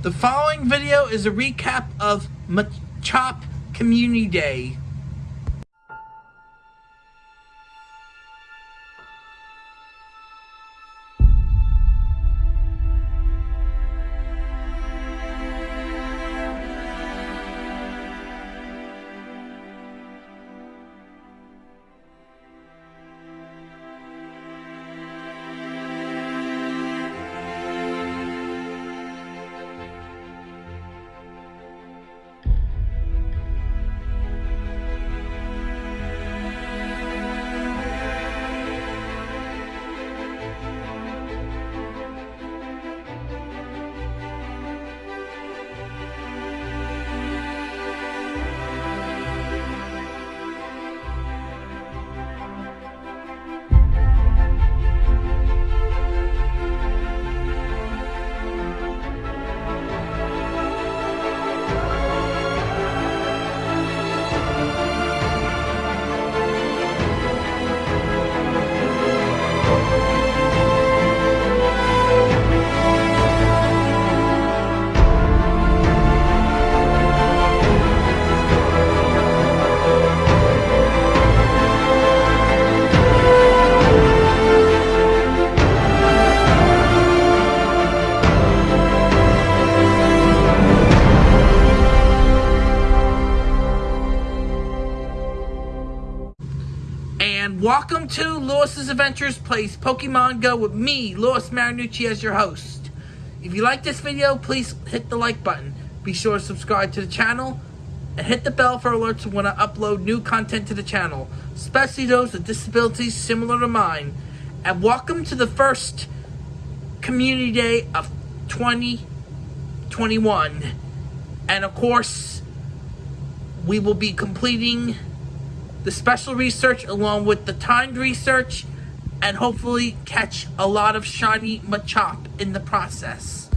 The following video is a recap of Machop Community Day. Welcome to Lewis's Adventures Plays Pokemon Go with me, Lewis Marinucci, as your host. If you like this video, please hit the like button. Be sure to subscribe to the channel and hit the bell for alerts when I upload new content to the channel, especially those with disabilities similar to mine. And welcome to the first Community Day of 2021. And of course, we will be completing the special research along with the timed research and hopefully catch a lot of shiny Machop in the process.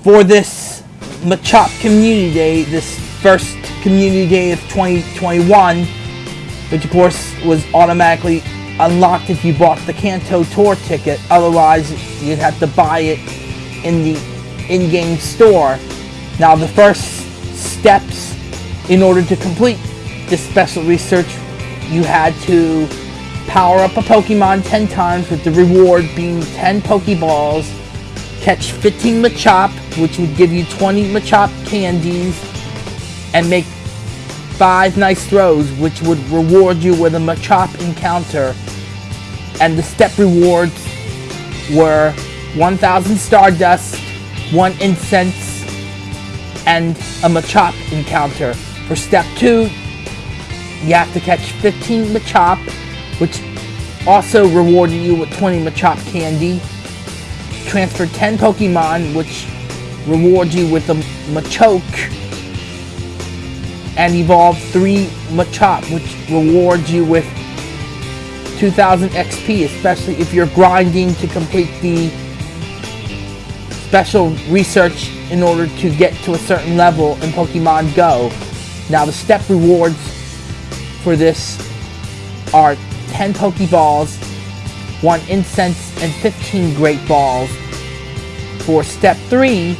For this Machop Community Day, this first Community Day of 2021, which of course was automatically unlocked if you bought the Kanto Tour ticket, otherwise you'd have to buy it in the in-game store. Now the first steps in order to complete this special research, you had to power up a Pokemon 10 times with the reward being 10 Pokeballs, catch 15 Machop, which would give you 20 Machop candies, and make 5 nice throws, which would reward you with a Machop encounter. And the step rewards were 1000 Stardust, 1 Incense, and a Machop encounter. For step 2, you have to catch 15 Machop, which also rewarded you with 20 Machop candy. Transfer 10 Pokemon, which rewards you with a Machoke. And evolve 3 Machop, which rewards you with 2000 XP, especially if you're grinding to complete the special research in order to get to a certain level in Pokemon Go. Now the step rewards for this are 10 Pokeballs, 1 Incense, and 15 Great Balls. For step 3,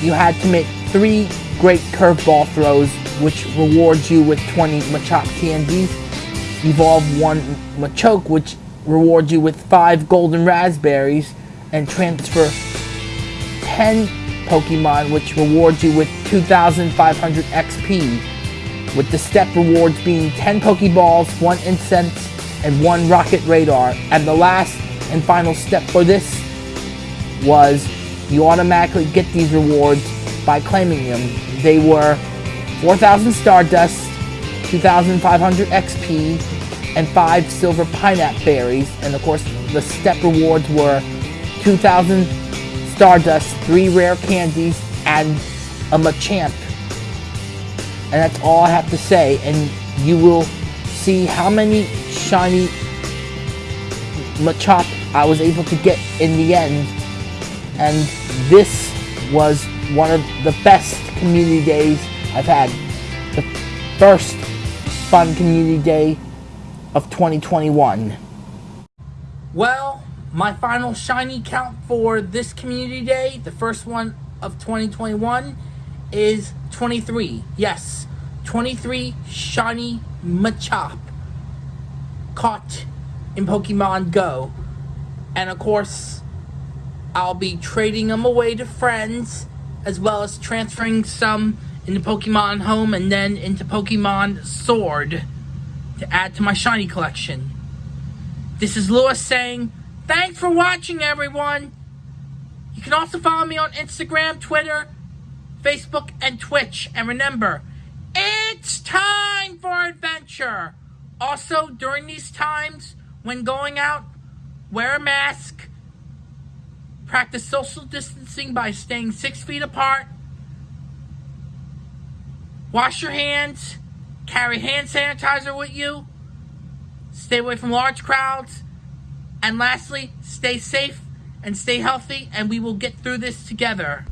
you had to make 3 Great Curveball throws, which rewards you with 20 Machop candies. Evolve 1 Machoke, which rewards you with 5 Golden Raspberries. And transfer 10 Pokemon, which rewards you with 2,500 XP with the step rewards being 10 Pokeballs, 1 Incense, and 1 Rocket Radar. And the last and final step for this was you automatically get these rewards by claiming them. They were 4,000 Stardust, 2,500 XP, and 5 Silver Pineapple Berries. And of course, the step rewards were 2,000 Stardust, 3 Rare Candies, and a Machamp and that's all I have to say. And you will see how many shiny Machop I was able to get in the end. And this was one of the best community days I've had. The first fun community day of 2021. Well, my final shiny count for this community day, the first one of 2021 is 23. Yes, 23 shiny Machop caught in Pokemon Go. And of course, I'll be trading them away to friends as well as transferring some into Pokemon Home and then into Pokemon Sword to add to my shiny collection. This is Lewis saying, thanks for watching everyone. You can also follow me on Instagram, Twitter, Facebook, and Twitch. And remember, it's time for adventure. Also, during these times, when going out, wear a mask, practice social distancing by staying six feet apart, wash your hands, carry hand sanitizer with you, stay away from large crowds, and lastly, stay safe and stay healthy, and we will get through this together.